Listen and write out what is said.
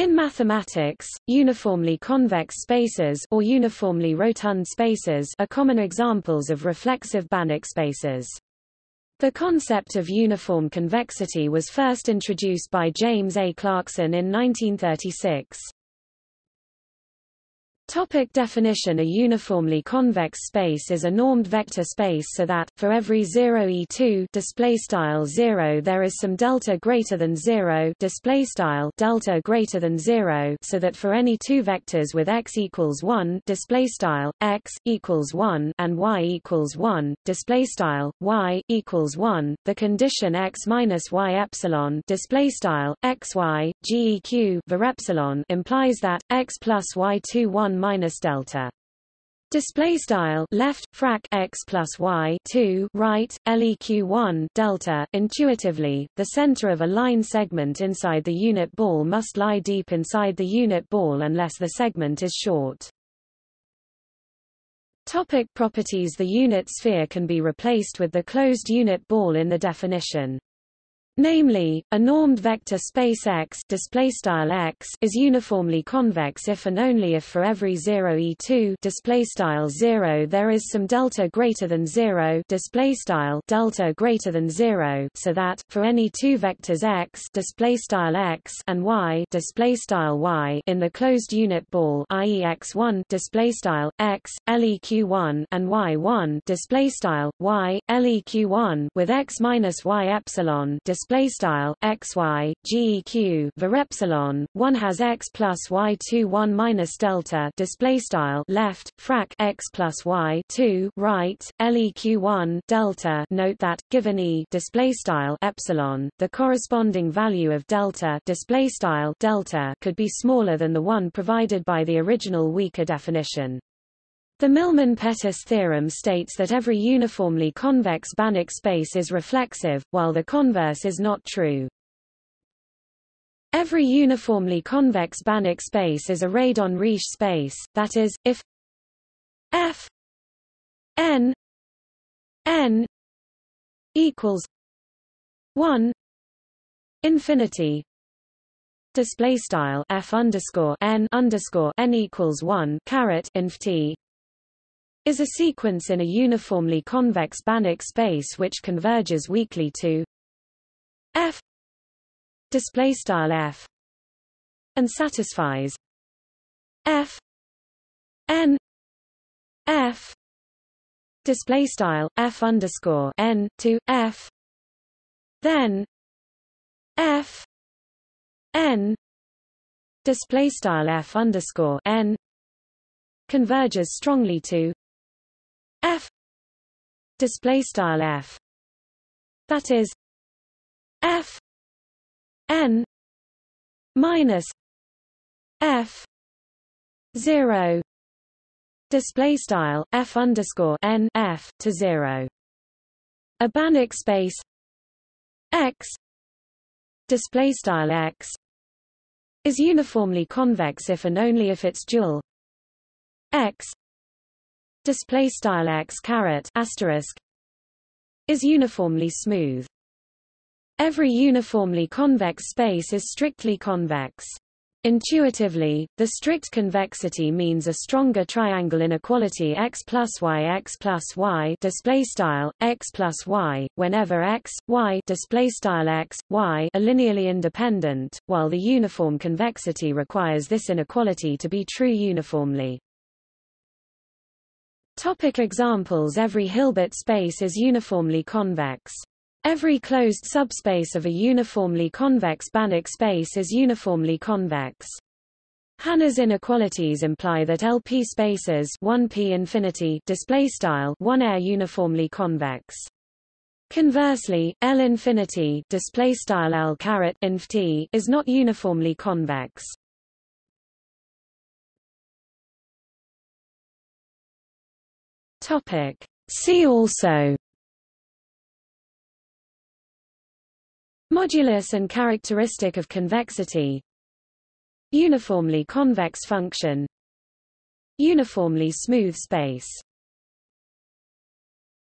In mathematics, uniformly convex spaces or uniformly rotund spaces are common examples of reflexive Banach spaces. The concept of uniform convexity was first introduced by James A. Clarkson in 1936. Topic definition A uniformly convex space is a normed vector space so that, for every 0 e2 display style 0 there is some delta greater than 0 display style delta greater than 0 so that for any two vectors with x equals 1 display style x equals 1 and y equals 1 display style y equals 1 the condition x minus y epsilon display style xy geq var epsilon implies that x plus y2 1 minus delta. Display style left frac x plus y 2 right leq 1 delta. Intuitively the center of a line segment inside the unit ball must lie deep inside the unit ball unless the segment is short. Topic properties The unit sphere can be replaced with the closed unit ball in the definition Namely, a normed vector space X, style X is uniformly convex if and only if for every 0 e2 style 0 there is some delta greater than 0 style delta greater than 0 so that for any two vectors X style X and Y style Y in the closed unit ball i.e. X1 style X leq1 and Y1 style Y leq1 with X minus Y epsilon display style xy geq var epsilon 1 has x plus y 2 1 minus delta display style left frac x plus y 2 right leq 1 delta note that given e display style epsilon the corresponding value of delta display style delta could be smaller than the one provided by the original weaker definition the Milman-Pettis theorem states that every uniformly convex Banach space is reflexive, while the converse is not true. Every uniformly convex Banach space is a Radon-Riesz space, that is, if f n n equals 1 infinity display style f underscore n underscore n equals 1 caret inf t is a sequence in a uniformly convex Banach space which converges weakly to f display style f and satisfies f n f display style f underscore n to f then f n display style f underscore n converges strongly to f display style f. That is f n minus f 0 display style f underscore n f to 0 a Banach space x display style x is uniformly convex if and only if its dual x display style x caret asterisk is uniformly smooth. Every uniformly convex space is strictly convex. Intuitively, the strict convexity means a stronger triangle inequality x plus y x plus y display style x plus y whenever x y display style x y are linearly independent, while the uniform convexity requires this inequality to be true uniformly. Topic examples Every Hilbert space is uniformly convex. Every closed subspace of a uniformly convex Banach space is uniformly convex. Hanner's inequalities imply that LP spaces 1p infinity display style 1 are uniformly convex. Conversely, L infinity display style L caret inf is not uniformly convex. Topic. See also. Modulus and characteristic of convexity. Uniformly convex function. Uniformly smooth space